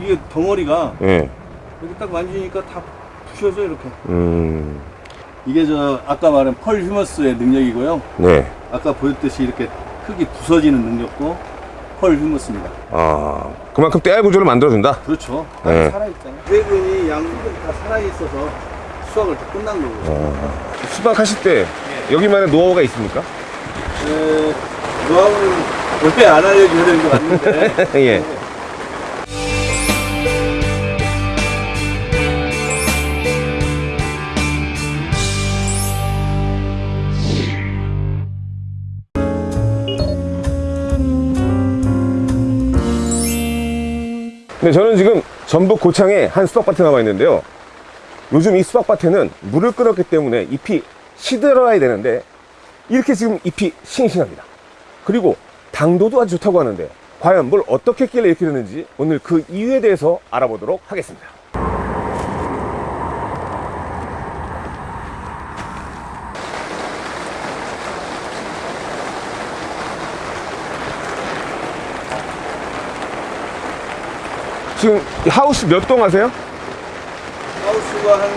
이게 덩어리가 예. 여기 딱 만지니까 다 부셔져 이렇게. 음. 이게 저 아까 말한 펄 휴머스의 능력이고요. 네. 아까 보였듯이 이렇게 흙이 부서지는 능력도 펄 휴머스입니다. 아, 그만큼 떼알 구조를 만들어준다. 그렇죠. 네. 살아있잖아요. 세근이 양분이 다 살아있어서 수확을 다 끝난 거고요. 수박하실 때 여기만의 노하우가 있습니까? 에, 노하우는 원래 안 알려줘야 되는 것 같는데. 예. 네, 저는 지금 전북 고창에 한 수박밭에 나와 있는데요. 요즘 이 수박밭에는 물을 끌었기 때문에 잎이 시들어야 되는데 이렇게 지금 잎이 싱싱합니다. 그리고 당도도 아주 좋다고 하는데 과연 뭘 어떻게 했길래 이렇게 되는지 오늘 그 이유에 대해서 알아보도록 하겠습니다. 지금 이 하우스 몇 동 하세요? 하우스가 한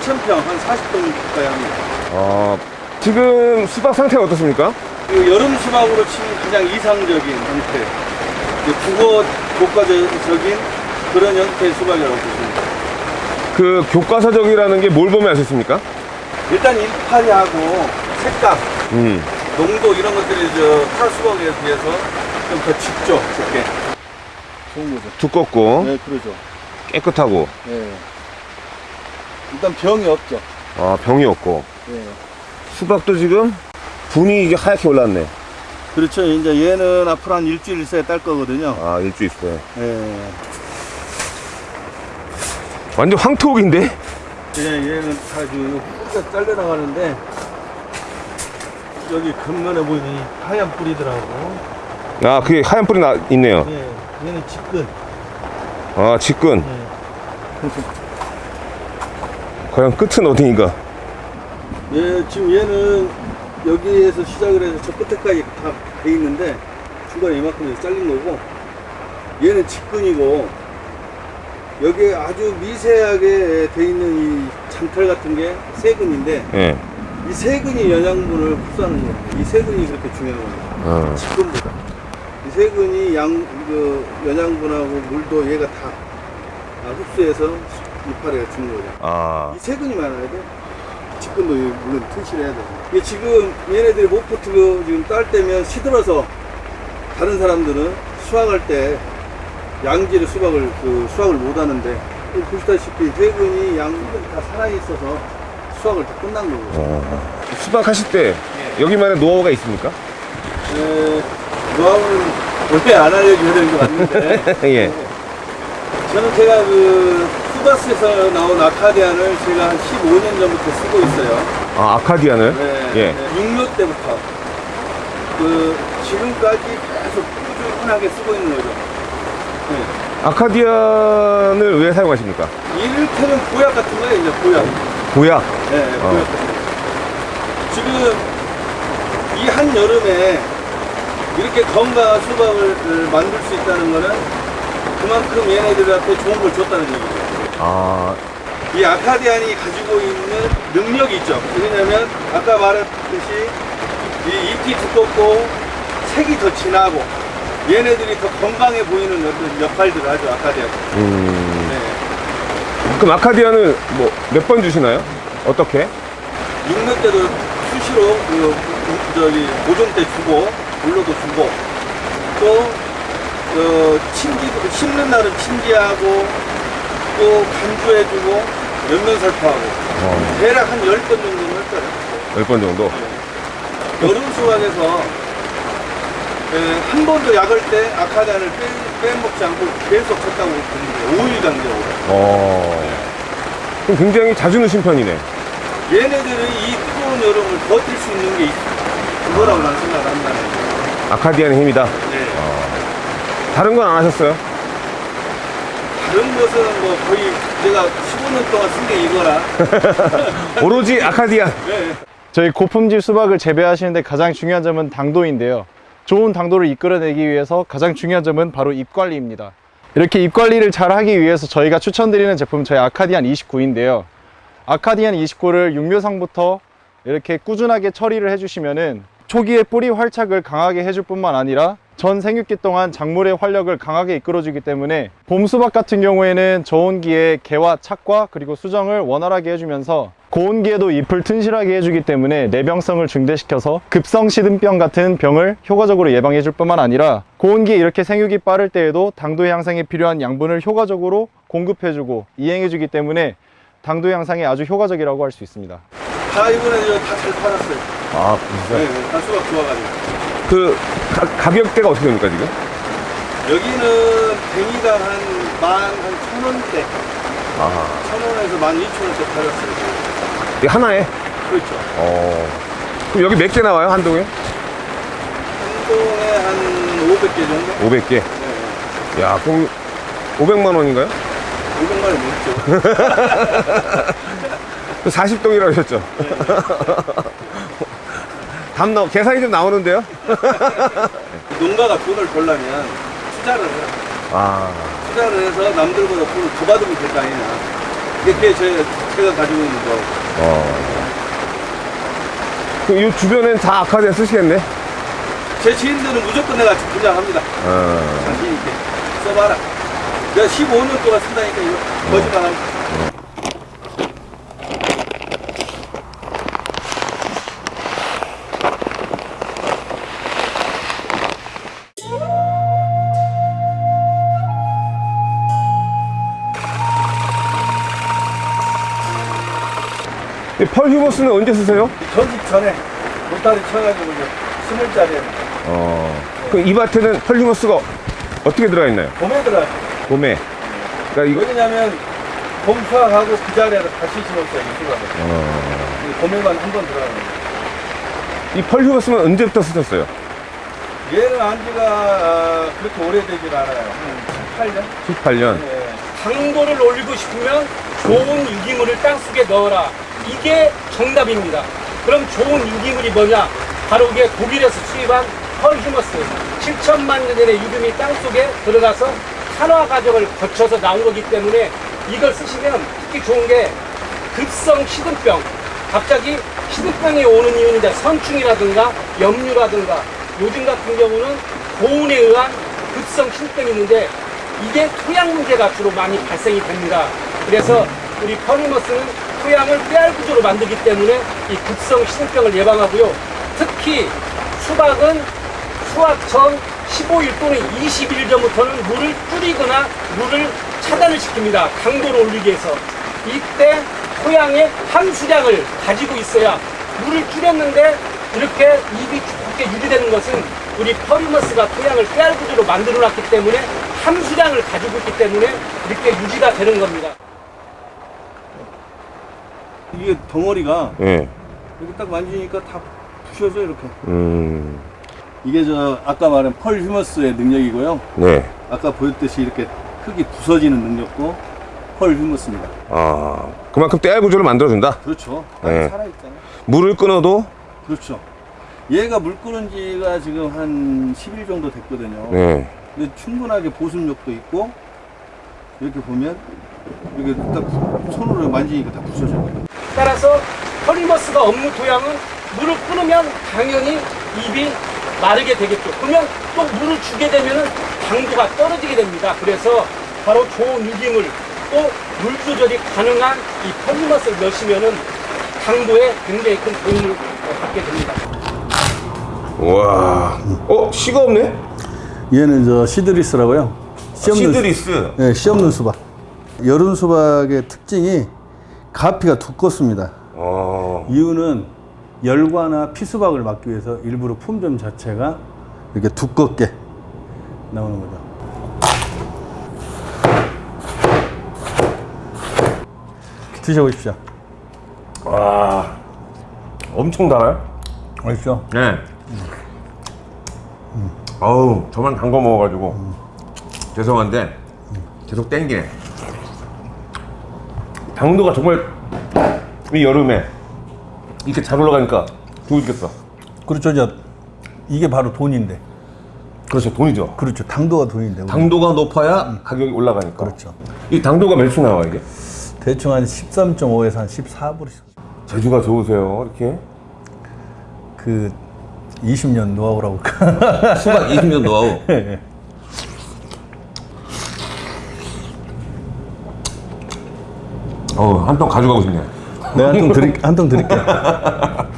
8,000평, 한 40동 가까이 합니다. 어, 지금 수박 상태가 어떻습니까? 그 여름 수박으로 치면 가장 이상적인 형태, 국어 교과적인 그런 형태의 수박이라고 돼요. 그 교과서적이라는 게 뭘 보면 알 수 있습니까? 일단 일파리하고 색감, 음. 농도 이런 것들이 저 탈수박에 비해서 좀 더 짙죠, 짙게. 좋은 거죠. 두껍고 네, 그러죠. 깨끗하고 네. 일단 병이 없죠. 아, 병이 없고 네. 수박도 지금 분이 이게 하얗게 올랐네. 그렇죠. 이제 얘는 앞으로 한 일주일 있어야 딸 거거든요. 아, 일주 있어요. 네. 완전 황토옥인데? 예, 얘는 아주 뿌리가 잘려나가는데 여기 겉면에 보이는 이 하얀 뿌리더라고. 아, 그게 하얀 뿌리 나, 있네요. 예, 얘는 직근. 아, 직근. 예. 과연 끝은 어딘가? 예, 지금 얘는 여기에서 시작을 해서 저 끝에까지 다 돼 있는데 중간에 이만큼 잘린 거고 얘는 직근이고 여기에 아주 미세하게 돼 있는 이 장탈 같은 게 세근인데 예. 이 세근이 영양분을 흡수하는 거예요. 이 세근이 그렇게 중요한 겁니다. 어. 직근보다. 이 세근이 양, 그 영양분하고 물도 얘가 다 아, 흡수해서 이파리가 죽는 거죠. 아, 이 세근이 많아야 돼. 직근도 물론吞실해야 돼. 이게 지금 얘네들이 목포트그 지금 딸 때면 시들어서 다른 사람들은 수확할 때 양질의 수박을 그 수확을 못 하는데 보시다시피 세근이 양분이 다 살아 있어서 수확을 다 끝난 거고. 어. 수박 하실 때 여기만의 노하우가 있습니까? 에, 노하우는 원래 안 알려줘야 되는 것 같는데 예. 저는 제가 그 수바스에서 나온 아카디안을 제가 한 15년 전부터 쓰고 있어요. 아, 아카디안을? 네, 예. 네, 6료 때부터 그 지금까지 계속 꾸준하게 쓰고 있는 거죠. 네. 아카디안을 왜 사용하십니까? 이를테면 보약 같은 거예요, 이제 보약. 보약. 네, 어. 보약 같은 거. 지금 이 한 여름에 이렇게 건강한 수박을 만들 수 있다는 거는 그만큼 얘네들한테 좋은 걸 줬다는 얘기죠. 아, 이 아카디안이 가지고 있는 능력이 있죠. 왜냐면 아까 말했듯이 이 잎이 두껍고 색이 더 진하고 얘네들이 더 건강해 보이는 어떤 역할들을 하죠. 아카디안. 음. 네. 그럼 아카디안을 뭐몇 번 주시나요? 어떻게? 6년 때도 수시로 그 그, 저기 보존 때 주고 물로도 주고 또 어, 침지도 심는 날은 침지하고 또 간주해주고 연면 살포하고 어, 대략 한 10번 정도는 할 거예요. 10번 정도? 여름 수확에서 에, 한 번도 약을 때 아카단을 빼, 빼먹지 않고 계속 쳤다고 보는데 5일 간격으로 어. 그럼 굉장히 자주 넣으신 편이네. 얘네들은 이 뜨거운 여름을 버틸 수 있는 게 있- 그거라고 난 생각을 한다는. 아카디안의 힘이다. 네. 다른 건 안 하셨어요? 다른 것은 뭐 거의 제가 15년 동안 쓴 게 이거라 오로지 아카디안. 네. 저희 고품질 수박을 재배하시는데 가장 중요한 점은 당도인데요. 좋은 당도를 이끌어내기 위해서 가장 중요한 점은 바로 잎 관리입니다. 이렇게 잎 관리를 잘 하기 위해서 저희가 추천드리는 제품 저희 아카디안 29인데요. 아카디안 29를 육묘상부터 이렇게 꾸준하게 처리를 해주시면은 초기에 뿌리 활착을 강하게 해줄 뿐만 아니라 전 생육기 동안 작물의 활력을 강하게 이끌어주기 때문에 봄 수박 같은 경우에는 저온기에 개와 착과 그리고 수정을 원활하게 해주면서 고온기에도 잎을 튼실하게 해주기 때문에 내병성을 증대시켜서 급성 시든병 같은 병을 효과적으로 예방해 줄 뿐만 아니라 고온기에 이렇게 생육이 빠를 때에도 당도 향상에 필요한 양분을 효과적으로 공급해주고 이행해 주기 때문에 당도 향상에 아주 효과적이라고 할 수 있습니다. 다 이번에 다잘 팔았어요. 아, 네, 진짜. 네, 다 수박 좋아가지고. 그 가, 가격대가 어떻게 됩니까, 지금? 여기는 뱅이당 한 만, 한 천 원대. 아, 천 원에서 만 이천 원대 팔았어요. 이 하나에? 그렇죠. 어. 그럼 여기 몇 개 나와요, 한 동에? 한 동에 한 500개 정도? 500개. 네, 야, 그럼 500만 원인가요? 500만 원 넘죠. 40동이라고 하셨죠? 답 나, 계산이 좀 나오는데요? 농가가 돈을 벌려면 투자를 해요. 아, 투자를 해서 남들보다 돈을 더 받으면 될 거 아니냐. 이게 제, 제가 가지고 있는 거. 어. 이 주변엔 다 아카디아 쓰시겠네? 제 지인들은 무조건 내가 분양합니다. 어. 자신 있게. 써봐라. 내가 15년 동안 쓴다니까 이거 거짓말하고. 펄 휴머스는 언제 쓰세요? 전직 전에 못다리 쳐가지고 이제 스물 짜리 어. 그이 밭에는 펄 휴머스가 어떻게 들어가 있나요? 봄에 들어가요. 봄에. 그러니까 이거, 왜냐면 봄 수확하고 그 자리에서 다시 심었어요. 이 수확을. 어. 이 봄에만 한 번 들어가는 거예요. 이 펄 휴머스는 언제부터 쓰셨어요? 얘는 안지가 아, 그렇게 오래되질 않아요. 한 18년? 18년. 네. 당도를 올리고 싶으면 좋은 유기물을 땅속에 넣어라. 이게 정답입니다. 그럼 좋은 유기물이 뭐냐? 바로 이게 독일에서 수입한 펄휴머스. 7천만 년 전에 유금이 땅속에 들어가서 산화 과정을 거쳐서 나온 거기 때문에 이걸 쓰시면 특히 좋은 게 급성 시든병. 갑자기 시든병이 오는 이유는 이제 선충이라든가 염류라든가 요즘 같은 경우는 고온에 의한 급성 신병이 있는데 이게 토양 문제가 주로 많이 발생이 됩니다. 그래서 우리 퍼리머스는 토양을 빼알 구조로 만들기 때문에 이 급성 신병을 예방하고요. 특히 수박은 수확 전 15일 또는 20일 전부터는 물을 줄이거나 물을 차단을 시킵니다. 강도를 올리기 위해서. 이때 토양의 함수량을 가지고 있어야 물을 줄였는데 이렇게 잎이 좋게 유지되는 것은 우리 퍼리머스가 토양을 깨알 구조로 만들어 놨기 때문에 함수량을 가지고 있기 때문에 이렇게 유지가 되는 겁니다. 이게 덩어리가 예. 이렇게 딱 만지니까 다 부셔져 이렇게. 음. 이게 저 아까 말한 펄 휴머스의 능력이고요. 네. 아까 보였듯이 이렇게 흙이 부서지는 능력도 펄 휴머스입니다. 아. 그만큼 떼알 구조를 만들어준다? 그렇죠. 네. 살아있잖아요. 물을 끊어도? 그렇죠. 얘가 물 끄는 지가 지금 한 10일 정도 됐거든요. 네. 근데 충분하게 보습력도 있고 이렇게 보면 이렇게 딱 손으로 만지니까 다 부서져요. 따라서 퍼리머스가 없는 토양은 물을 끊으면 당연히 잎이 마르게 되겠죠. 그러면 또 물을 주게 되면 당도가 떨어지게 됩니다. 그래서 바로 좋은 유기물 또 물 조절이 가능한 이 퍼리머스를 넣으시면은 당도에 굉장히 큰 도움을 받게 됩니다. 우와. 어, 씨가 없네? 얘는 저 시드리스라고요. 씨 없는 시드리스. 네, 씨 없는 수박. 여름 수박의 특징이 가피가 두껍습니다. 어. 이유는 열과나 피수박을 막기 위해서 일부러 품종 자체가 이렇게 두껍게 나오는 거죠. 드셔보십시오. 와. 엄청 달아요? 맛있죠? 네. 어우, 저만 단 거 먹어가지고. 죄송한데, 계속 땡기네. 당도가 정말 이 여름에 이렇게 잘 올라가니까 좋겠어. 그렇죠. 이제 이게 바로 돈인데. 그렇죠. 돈이죠. 그렇죠. 당도가 돈인데. 당도가 높아야 가격이 올라가니까. 그렇죠. 이 당도가 몇 수 나와 이게? 대충 한 13.5에서 한 14불. 재주가 좋으세요. 이렇게 그 20년 노하우라고? 수박 20년 노하우. 어, 한 통 가져가고 싶네. 내가 한 통 드릴 한통 드릴게.